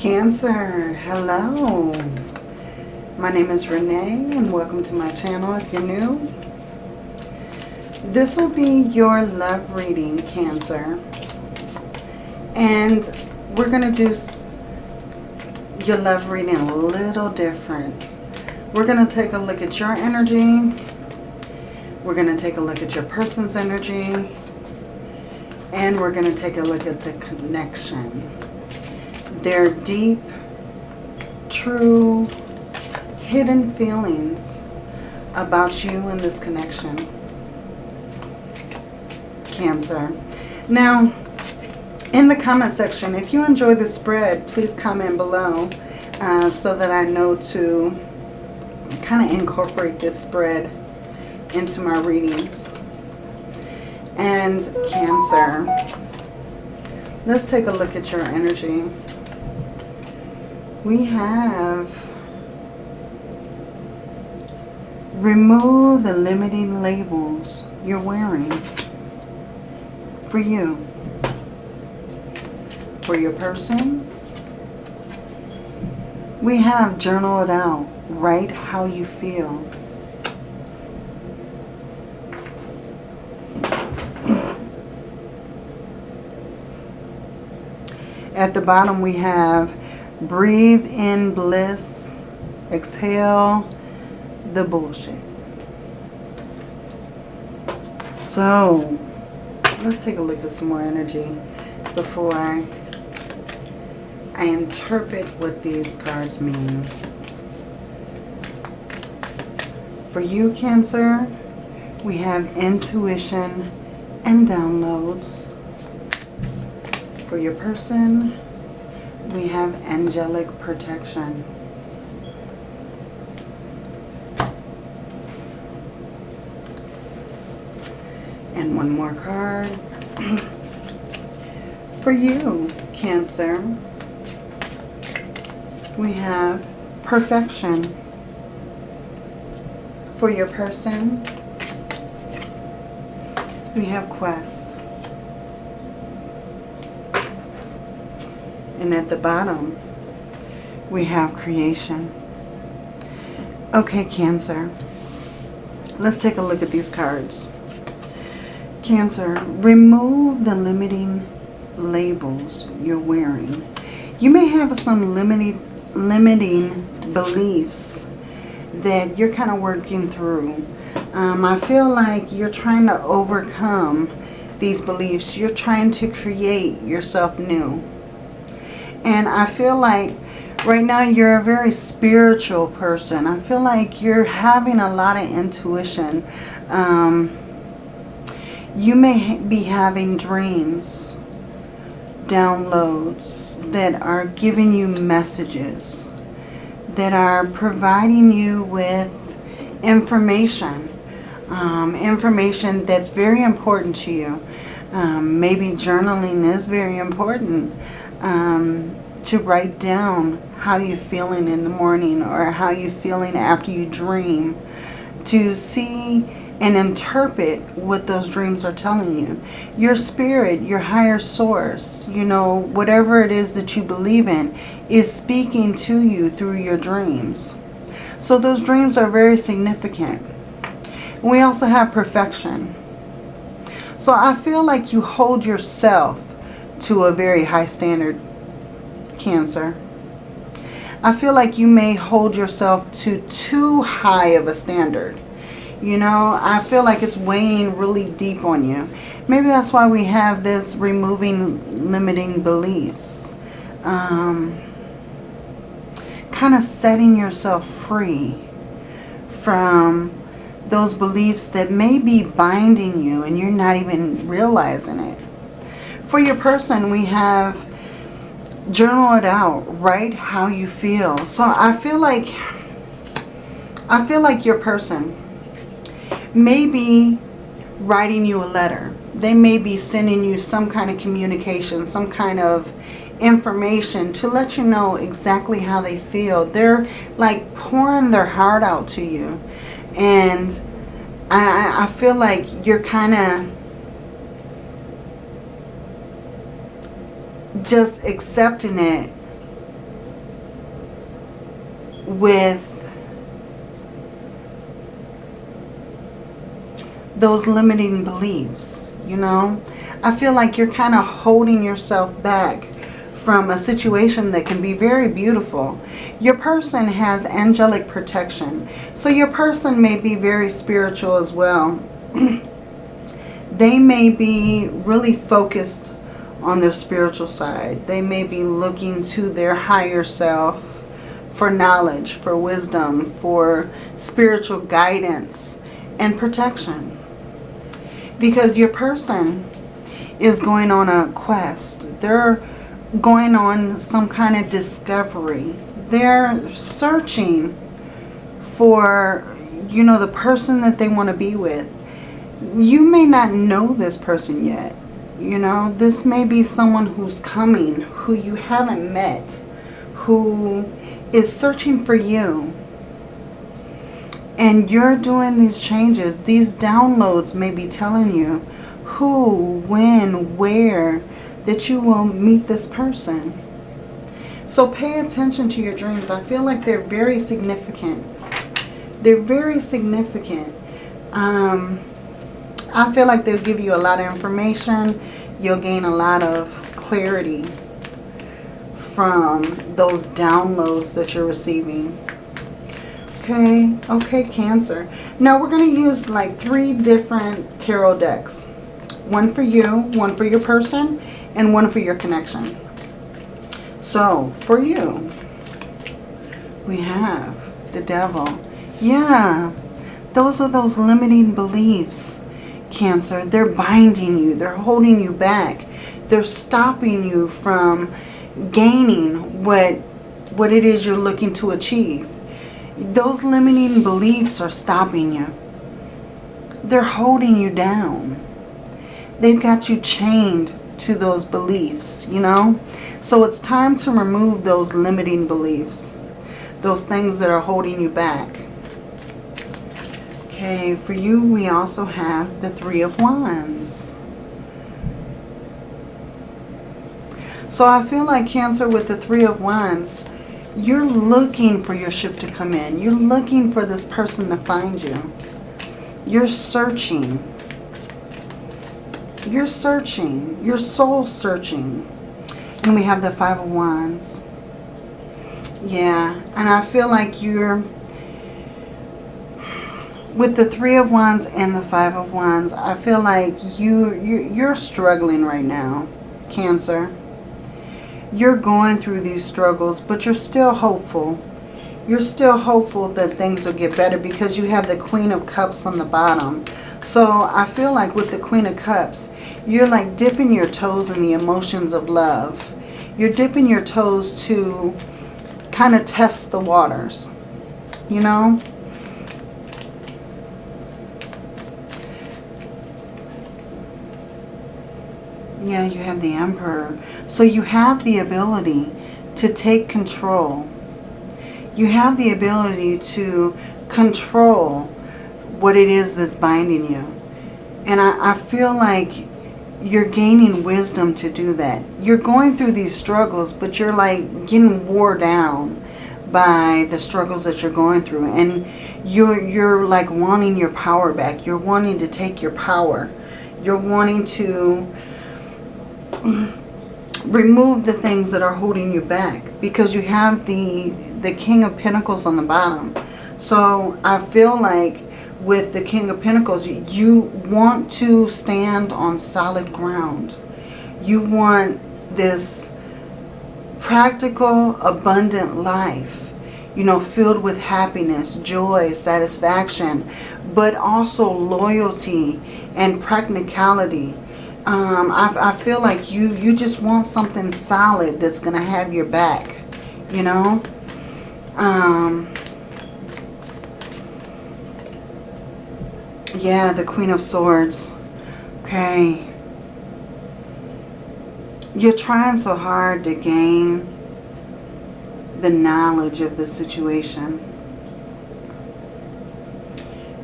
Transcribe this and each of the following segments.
Cancer, hello. My name is Renee and welcome to my channel if you're new. This will be your love reading, Cancer. And we're going to do your love reading a little different. We're going to take a look at your energy. We're going to take a look at your person's energy. And we're going to take a look at the connection. Their deep, true, hidden feelings about you and this connection. Cancer. Now, in the comment section, if you enjoy the spread, please comment below uh, so that I know to kind of incorporate this spread into my readings. And Cancer, let's take a look at your energy. We have remove the limiting labels you're wearing for you, for your person. We have journal it out, write how you feel. At the bottom we have breathe in bliss, exhale the bullshit. So, let's take a look at some more energy before I, I interpret what these cards mean. For you, Cancer, we have intuition and downloads. For your person, we have angelic protection. And one more card. For you, Cancer, we have perfection. For your person, we have quest. And at the bottom, we have creation. Okay, Cancer. Let's take a look at these cards. Cancer, remove the limiting labels you're wearing. You may have some limiting, limiting beliefs that you're kind of working through. Um, I feel like you're trying to overcome these beliefs. You're trying to create yourself new. And I feel like right now you're a very spiritual person. I feel like you're having a lot of intuition. Um, you may be having dreams, downloads that are giving you messages, that are providing you with information, um, information that's very important to you. Um, maybe journaling is very important um, to write down how you're feeling in the morning or how you're feeling after you dream to see and interpret what those dreams are telling you. Your spirit, your higher source, you know, whatever it is that you believe in is speaking to you through your dreams. So those dreams are very significant. We also have perfection. So I feel like you hold yourself to a very high standard, Cancer. I feel like you may hold yourself to too high of a standard. You know, I feel like it's weighing really deep on you. Maybe that's why we have this removing limiting beliefs. Um, kind of setting yourself free from those beliefs that may be binding you and you're not even realizing it. For your person, we have journal it out. Write how you feel. So I feel like, I feel like your person may be writing you a letter. They may be sending you some kind of communication, some kind of information to let you know exactly how they feel. They're like pouring their heart out to you. And I, I feel like you're kind of just accepting it with those limiting beliefs, you know. I feel like you're kind of holding yourself back from a situation that can be very beautiful. Your person has angelic protection. So your person may be very spiritual as well. they may be really focused on their spiritual side. They may be looking to their higher self for knowledge, for wisdom, for spiritual guidance and protection. Because your person is going on a quest. They're going on some kind of discovery. They're searching for, you know, the person that they want to be with. You may not know this person yet. You know, this may be someone who's coming, who you haven't met, who is searching for you. And you're doing these changes. These downloads may be telling you who, when, where, that you will meet this person. So pay attention to your dreams. I feel like they're very significant. They're very significant. Um, I feel like they'll give you a lot of information. You'll gain a lot of clarity from those downloads that you're receiving. Okay, okay, Cancer. Now we're going to use like three different tarot decks. One for you, one for your person, and one for your connection. So, for you, we have the devil. Yeah, those are those limiting beliefs, Cancer. They're binding you. They're holding you back. They're stopping you from gaining what, what it is you're looking to achieve. Those limiting beliefs are stopping you. They're holding you down. They've got you chained to those beliefs, you know. So it's time to remove those limiting beliefs. Those things that are holding you back. For you we also have the Three of Wands. So I feel like Cancer with the Three of Wands, you're looking for your ship to come in. You're looking for this person to find you. You're searching. You're searching. You're soul searching. And we have the Five of Wands. Yeah, and I feel like you're... With the Three of Wands and the Five of Wands, I feel like you, you you're struggling right now, Cancer. You're going through these struggles, but you're still hopeful. You're still hopeful that things will get better because you have the Queen of Cups on the bottom. So I feel like with the Queen of Cups, you're like dipping your toes in the emotions of love. You're dipping your toes to kind of test the waters, you know? Yeah, you have the Emperor. So you have the ability to take control. You have the ability to control what it is that's binding you. And I, I feel like you're gaining wisdom to do that. You're going through these struggles, but you're like getting wore down by the struggles that you're going through. And you're, you're like wanting your power back. You're wanting to take your power. You're wanting to remove the things that are holding you back because you have the the king of pentacles on the bottom. So i feel like with the king of pentacles you want to stand on solid ground. You want this practical abundant life you know filled with happiness joy satisfaction but also loyalty and practicality um, I, I feel like you, you just want something solid that's going to have your back, you know. Um, yeah, the Queen of Swords. Okay. You're trying so hard to gain the knowledge of the situation.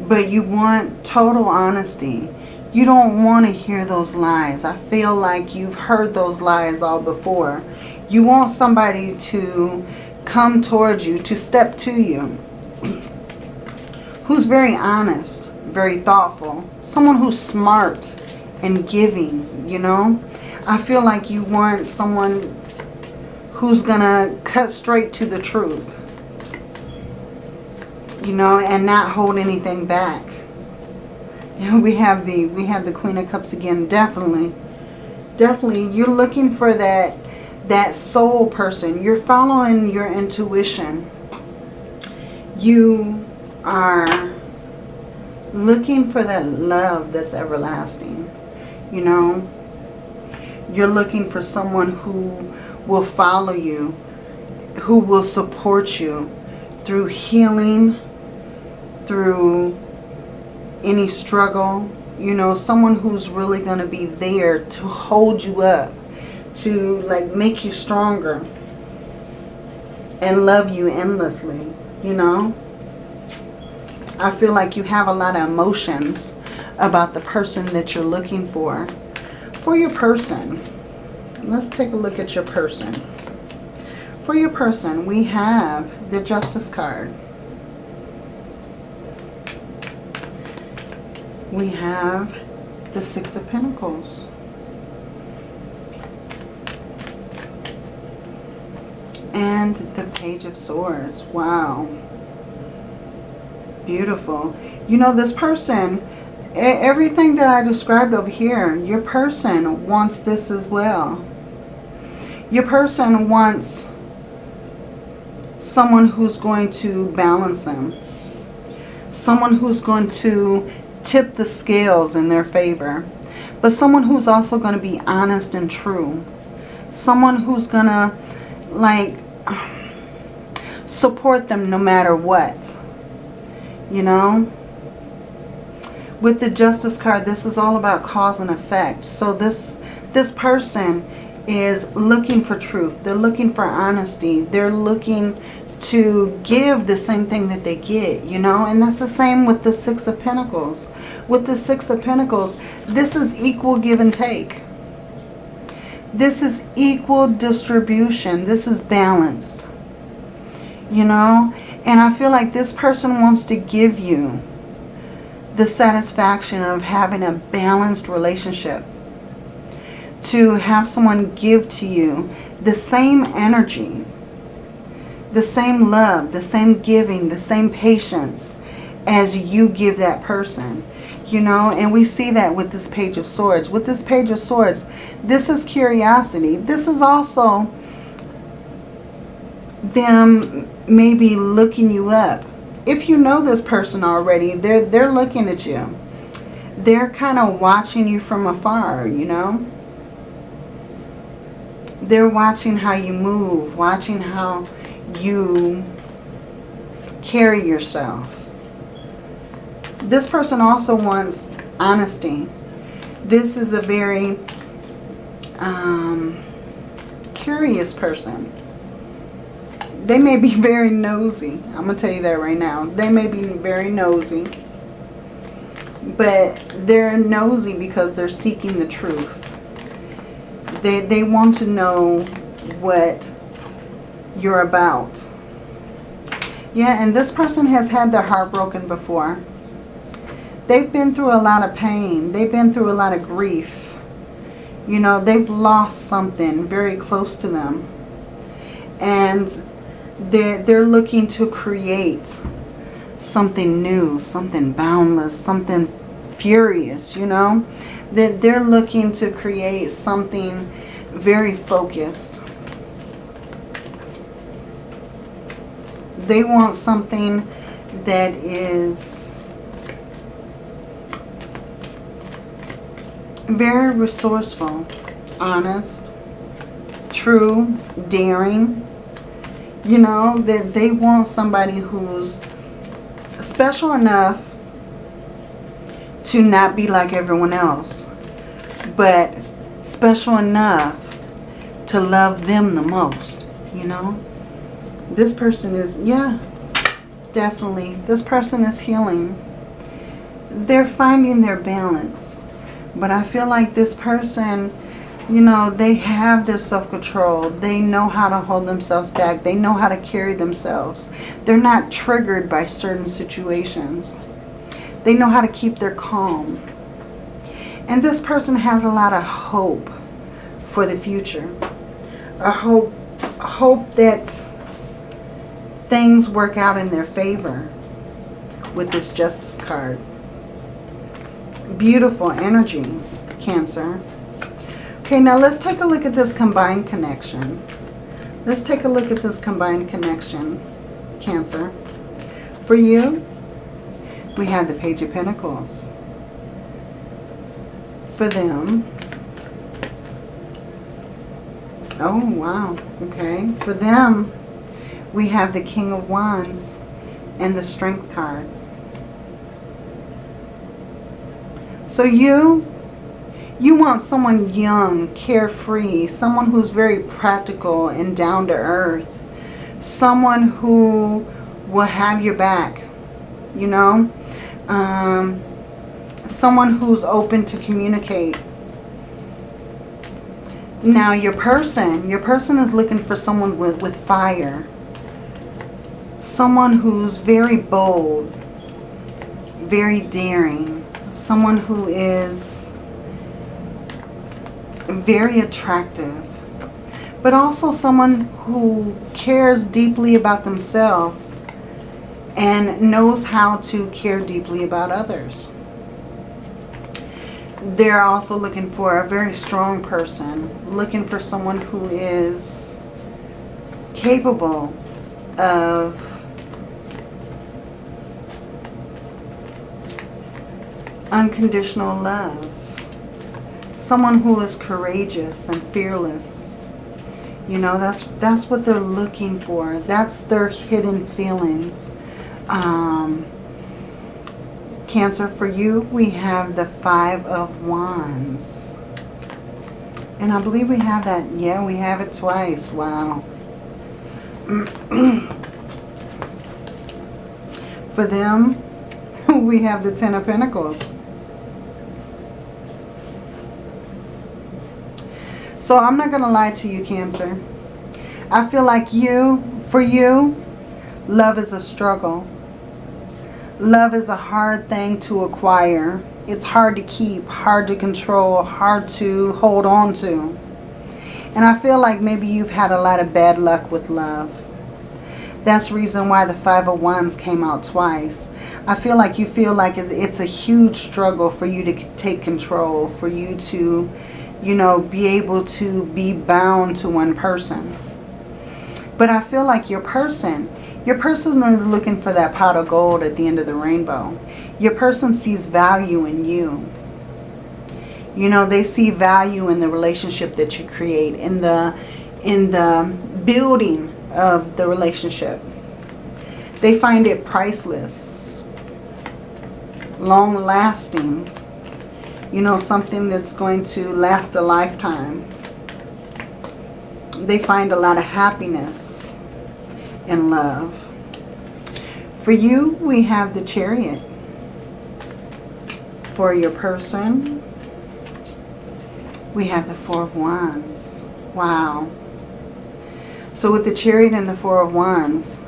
But you want total honesty. You don't want to hear those lies. I feel like you've heard those lies all before. You want somebody to come towards you, to step to you. Who's very honest, very thoughtful. Someone who's smart and giving, you know. I feel like you want someone who's going to cut straight to the truth. You know, and not hold anything back. we have the we have the Queen of Cups again, definitely. Definitely you're looking for that that soul person. You're following your intuition. You are looking for that love that's everlasting. You know, you're looking for someone who will follow you, who will support you through healing, through any struggle. You know, someone who's really going to be there to hold you up, to like make you stronger and love you endlessly, you know. I feel like you have a lot of emotions about the person that you're looking for. For your person, let's take a look at your person. For your person, we have the Justice card. We have the Six of Pentacles. And the Page of Swords. Wow. Beautiful. You know, this person, everything that I described over here, your person wants this as well. Your person wants someone who's going to balance them. Someone who's going to tip the scales in their favor. But someone who's also going to be honest and true. Someone who's going to, like, support them no matter what you know. With the Justice card, this is all about cause and effect. So this, this person is looking for truth. They're looking for honesty. They're looking to give the same thing that they get, you know. And that's the same with the Six of Pentacles. With the Six of Pentacles, this is equal give and take. This is equal distribution. This is balanced. You know, and I feel like this person wants to give you the satisfaction of having a balanced relationship. To have someone give to you the same energy, the same love, the same giving, the same patience as you give that person. You know, and we see that with this Page of Swords. With this Page of Swords, this is curiosity. This is also them maybe looking you up. If you know this person already, they're, they're looking at you. They're kind of watching you from afar, you know. They're watching how you move, watching how you carry yourself. This person also wants honesty. This is a very um, curious person they may be very nosy. I'm going to tell you that right now. They may be very nosy. But they're nosy because they're seeking the truth. They, they want to know what you're about. Yeah, and this person has had their heart broken before. They've been through a lot of pain. They've been through a lot of grief. You know, they've lost something very close to them. And they're, they're looking to create something new, something boundless, something furious, you know. That they're looking to create something very focused. They want something that is very resourceful, honest, true, daring, you know, that they want somebody who's special enough to not be like everyone else. But special enough to love them the most, you know. This person is, yeah, definitely. This person is healing. They're finding their balance. But I feel like this person you know, they have their self-control. They know how to hold themselves back. They know how to carry themselves. They're not triggered by certain situations. They know how to keep their calm. And this person has a lot of hope for the future. A hope, hope that things work out in their favor with this Justice card. Beautiful energy, Cancer. Okay, now let's take a look at this combined connection. Let's take a look at this combined connection, Cancer. For you, we have the Page of Pentacles. For them, oh wow, okay. For them, we have the King of Wands and the Strength card. So you you want someone young, carefree, someone who's very practical and down to earth. Someone who will have your back, you know. Um, someone who's open to communicate. Now your person, your person is looking for someone with, with fire. Someone who's very bold, very daring. Someone who is very attractive. But also someone who cares deeply about themselves and knows how to care deeply about others. They're also looking for a very strong person, looking for someone who is capable of unconditional love someone who is courageous and fearless. You know, that's that's what they're looking for. That's their hidden feelings. Um, Cancer, for you, we have the Five of Wands. And I believe we have that. Yeah, we have it twice. Wow. for them, we have the Ten of Pentacles. So I'm not going to lie to you, Cancer. I feel like you, for you, love is a struggle. Love is a hard thing to acquire. It's hard to keep, hard to control, hard to hold on to. And I feel like maybe you've had a lot of bad luck with love. That's reason why the Five of Wands came out twice. I feel like you feel like it's a huge struggle for you to take control, for you to you know, be able to be bound to one person. But I feel like your person, your person is looking for that pot of gold at the end of the rainbow. Your person sees value in you. You know, they see value in the relationship that you create, in the, in the building of the relationship. They find it priceless, long-lasting, you know, something that's going to last a lifetime. They find a lot of happiness in love. For you, we have the chariot. For your person, we have the Four of Wands. Wow. So with the chariot and the Four of Wands,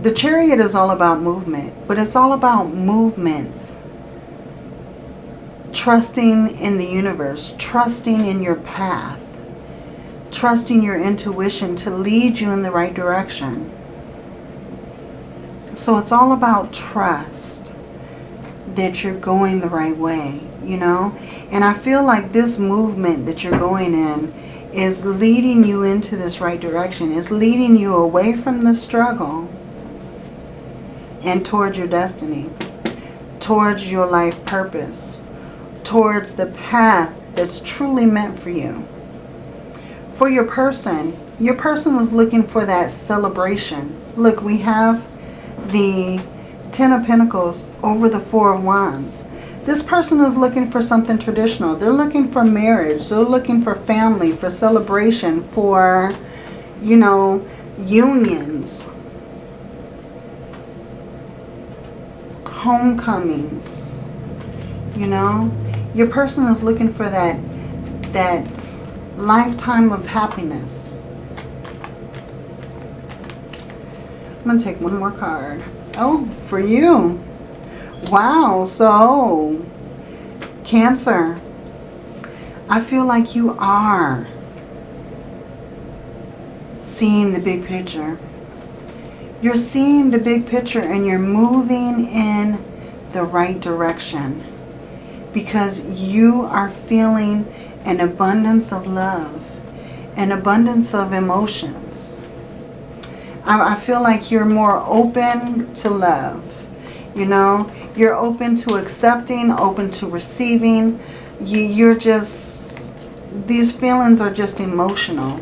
the chariot is all about movement, but it's all about movements trusting in the universe, trusting in your path, trusting your intuition to lead you in the right direction. So it's all about trust that you're going the right way, you know. And I feel like this movement that you're going in is leading you into this right direction. It's leading you away from the struggle and towards your destiny, towards your life purpose towards the path that's truly meant for you. For your person, your person is looking for that celebration. Look, we have the Ten of Pentacles over the Four of Wands. This person is looking for something traditional. They're looking for marriage. They're looking for family, for celebration, for, you know, unions. Homecomings, you know. Your person is looking for that that lifetime of happiness. I'm going to take one more card. Oh, for you. Wow, so Cancer, I feel like you are seeing the big picture. You're seeing the big picture and you're moving in the right direction because you are feeling an abundance of love, an abundance of emotions. I, I feel like you're more open to love. You know, you're open to accepting, open to receiving. You, you're just, these feelings are just emotional.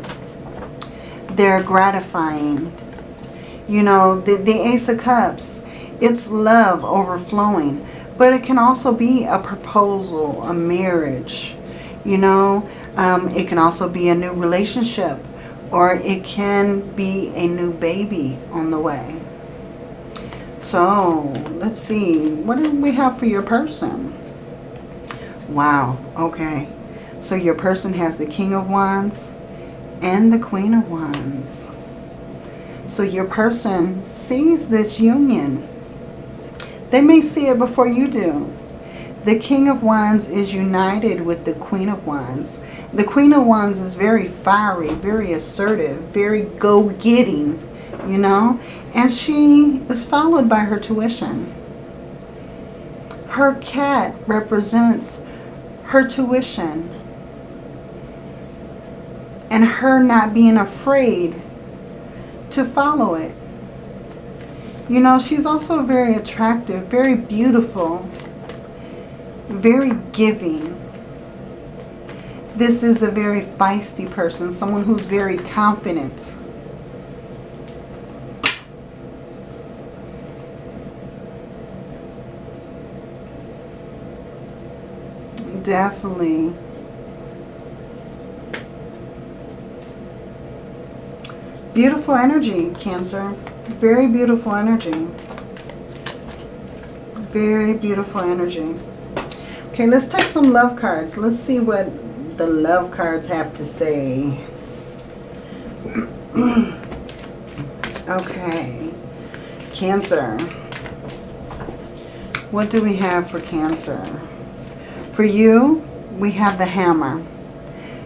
They're gratifying. You know, the, the Ace of Cups, it's love overflowing. But it can also be a proposal, a marriage. You know, um, it can also be a new relationship. Or it can be a new baby on the way. So, let's see. What do we have for your person? Wow. Okay. So your person has the King of Wands and the Queen of Wands. So your person sees this union. They may see it before you do. The King of Wands is united with the Queen of Wands. The Queen of Wands is very fiery, very assertive, very go-getting, you know. And she is followed by her tuition. Her cat represents her tuition. And her not being afraid to follow it. You know, she's also very attractive, very beautiful, very giving. This is a very feisty person, someone who's very confident. Definitely. Beautiful energy, Cancer. Very beautiful energy. Very beautiful energy. Okay, let's take some love cards. Let's see what the love cards have to say. okay. Cancer. What do we have for Cancer? For you, we have the hammer.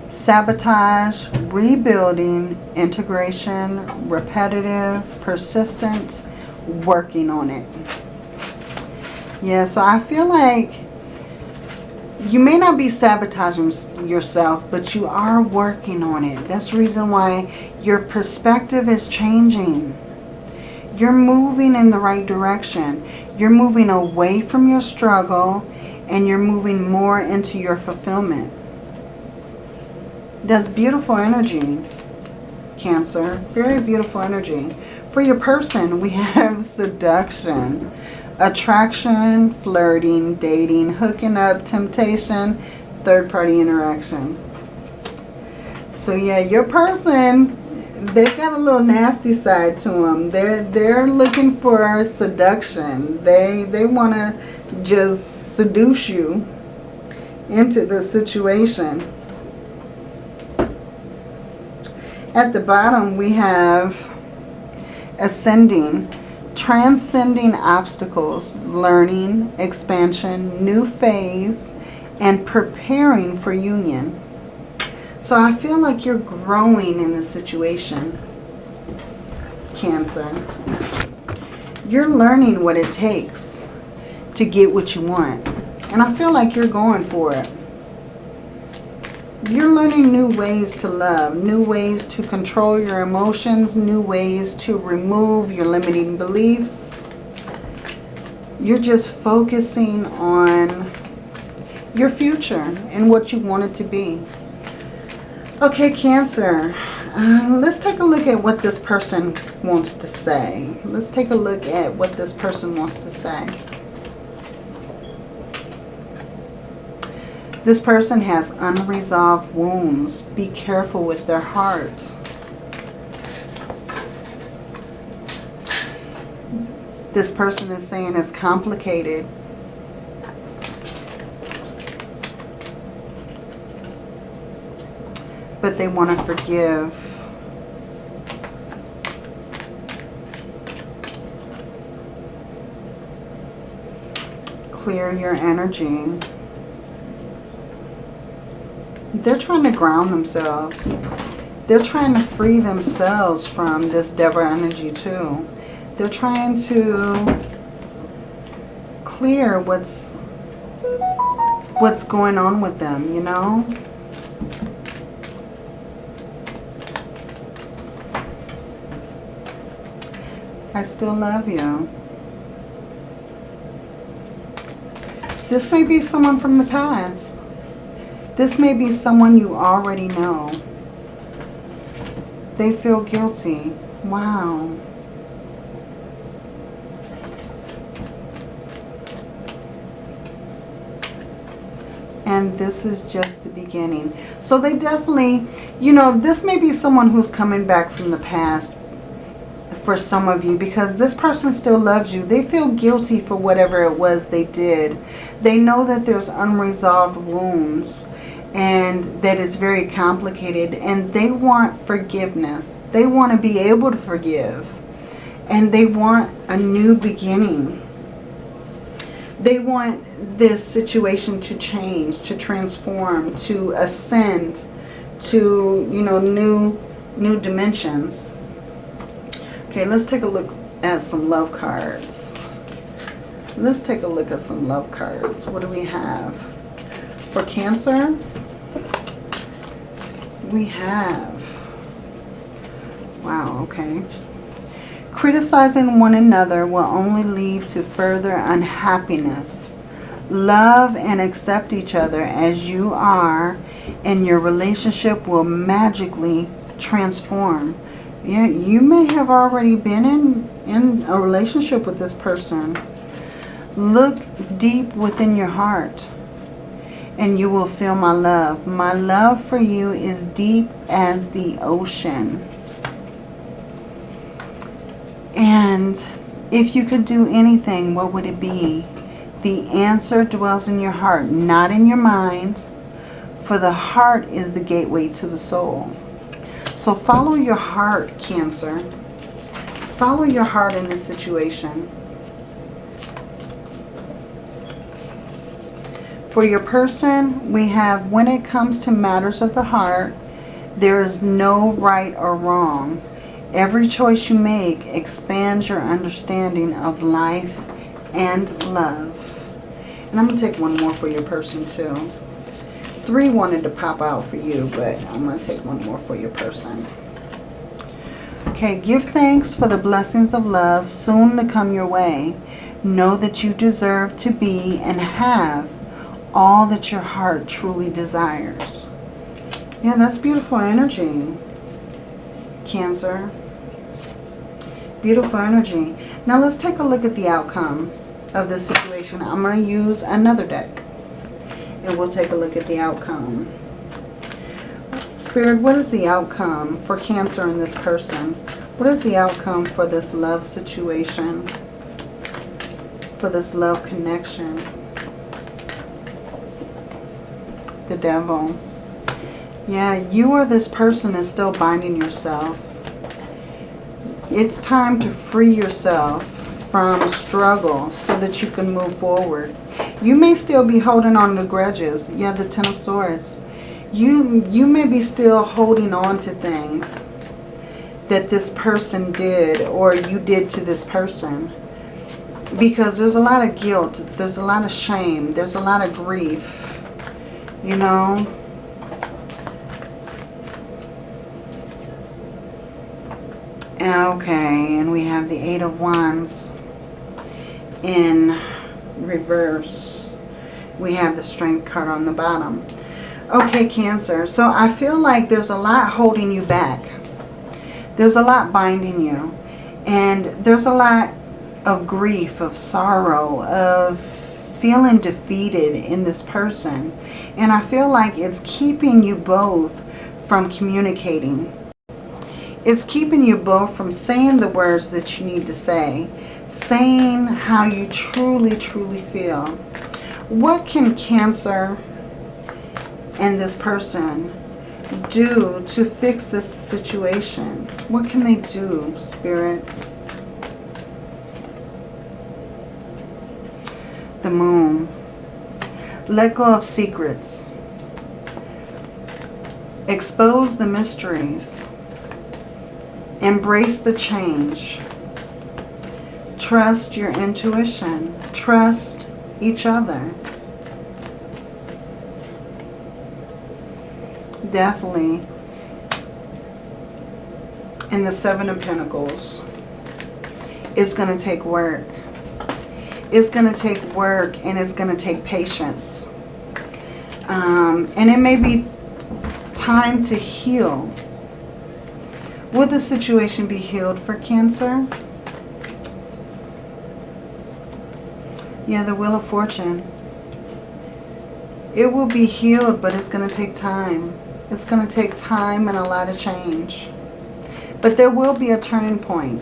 Sabotage, rebuilding, integration, repetitive, persistence, working on it. Yeah, so I feel like you may not be sabotaging yourself, but you are working on it. That's the reason why your perspective is changing. You're moving in the right direction. You're moving away from your struggle and you're moving more into your fulfillment. That's beautiful energy, Cancer. Very beautiful energy. For your person, we have seduction, attraction, flirting, dating, hooking up, temptation, third-party interaction. So yeah, your person, they've got a little nasty side to them. They're they're looking for seduction. They they want to just seduce you into the situation. At the bottom we have ascending, transcending obstacles, learning, expansion, new phase, and preparing for union. So I feel like you're growing in the situation, Cancer. You're learning what it takes to get what you want. And I feel like you're going for it. You're learning new ways to love, new ways to control your emotions, new ways to remove your limiting beliefs. You're just focusing on your future and what you want it to be. Okay, Cancer. Uh, let's take a look at what this person wants to say. Let's take a look at what this person wants to say. This person has unresolved wounds. Be careful with their heart. This person is saying it's complicated. but they want to forgive. Clear your energy. They're trying to ground themselves. They're trying to free themselves from this devil energy too. They're trying to clear what's what's going on with them, you know? I still love you. This may be someone from the past. This may be someone you already know. They feel guilty. Wow. and this is just the beginning. So they definitely, you know, this may be someone who's coming back from the past for some of you because this person still loves you. They feel guilty for whatever it was they did. They know that there's unresolved wounds and that is very complicated and they want forgiveness. They want to be able to forgive and they want a new beginning. They want this situation to change, to transform, to ascend to, you know, new new dimensions. Okay, let's take a look at some love cards. Let's take a look at some love cards. What do we have? For Cancer, we have, wow, okay. Criticizing one another will only lead to further unhappiness Love and accept each other as you are and your relationship will magically transform. Yeah, you may have already been in, in a relationship with this person. Look deep within your heart and you will feel my love. My love for you is deep as the ocean. And if you could do anything, what would it be? The answer dwells in your heart, not in your mind. For the heart is the gateway to the soul. So follow your heart, Cancer. Follow your heart in this situation. For your person, we have when it comes to matters of the heart, there is no right or wrong. Every choice you make expands your understanding of life and love. And I'm going to take one more for your person too. Three wanted to pop out for you, but I'm going to take one more for your person. Okay, give thanks for the blessings of love soon to come your way. Know that you deserve to be and have all that your heart truly desires. Yeah, that's beautiful energy, Cancer. Beautiful energy. Now let's take a look at the outcome of this situation. I'm going to use another deck. And we'll take a look at the outcome. Spirit, what is the outcome for Cancer in this person? What is the outcome for this love situation? For this love connection? The devil. Yeah, you or this person is still binding yourself. It's time to free yourself from struggle so that you can move forward. You may still be holding on to grudges. Yeah, the Ten of Swords. You, you may be still holding on to things that this person did or you did to this person. Because there's a lot of guilt. There's a lot of shame. There's a lot of grief. You know. Okay, and we have the Eight of Wands in reverse. We have the strength card on the bottom. Okay, Cancer. So I feel like there's a lot holding you back. There's a lot binding you. And there's a lot of grief, of sorrow, of feeling defeated in this person. And I feel like it's keeping you both from communicating. It's keeping you both from saying the words that you need to say saying how you truly, truly feel. What can Cancer and this person do to fix this situation? What can they do, Spirit? The moon. Let go of secrets. Expose the mysteries. Embrace the change. Trust your intuition. Trust each other. Definitely. In the Seven of Pentacles, it's going to take work. It's going to take work and it's going to take patience. Um, and it may be time to heal. Will the situation be healed for Cancer? Yeah, the Wheel of Fortune. It will be healed, but it's going to take time. It's going to take time and a lot of change. But there will be a turning point.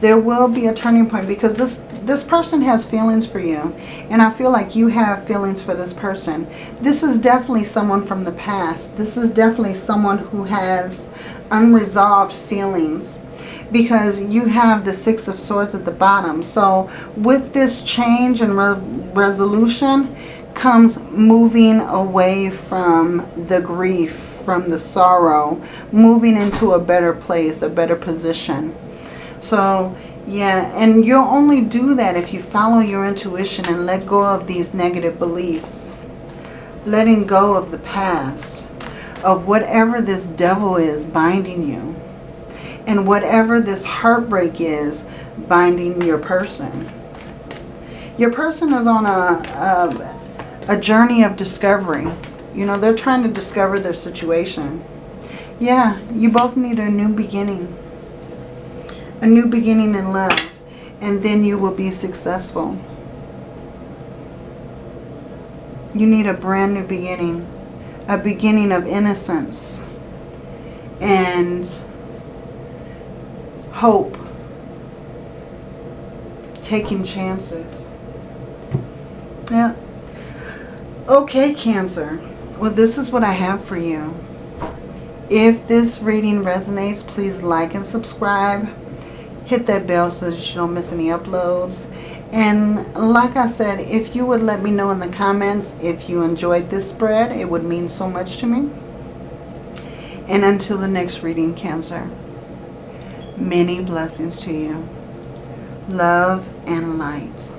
There will be a turning point because this, this person has feelings for you. And I feel like you have feelings for this person. This is definitely someone from the past. This is definitely someone who has unresolved feelings because you have the Six of Swords at the bottom. So with this change and re resolution comes moving away from the grief, from the sorrow, moving into a better place, a better position. So yeah, and you'll only do that if you follow your intuition and let go of these negative beliefs. Letting go of the past, of whatever this devil is binding you and whatever this heartbreak is binding your person. Your person is on a, a, a journey of discovery. You know, they're trying to discover their situation. Yeah, you both need a new beginning. A new beginning in love. And then you will be successful. You need a brand new beginning. A beginning of innocence. And hope, taking chances. Yeah. Okay, Cancer. Well, this is what I have for you. If this reading resonates, please like and subscribe. Hit that bell so that you don't miss any uploads. And like I said, if you would let me know in the comments if you enjoyed this spread, it would mean so much to me. And until the next reading, Cancer. Many blessings to you. Love and light.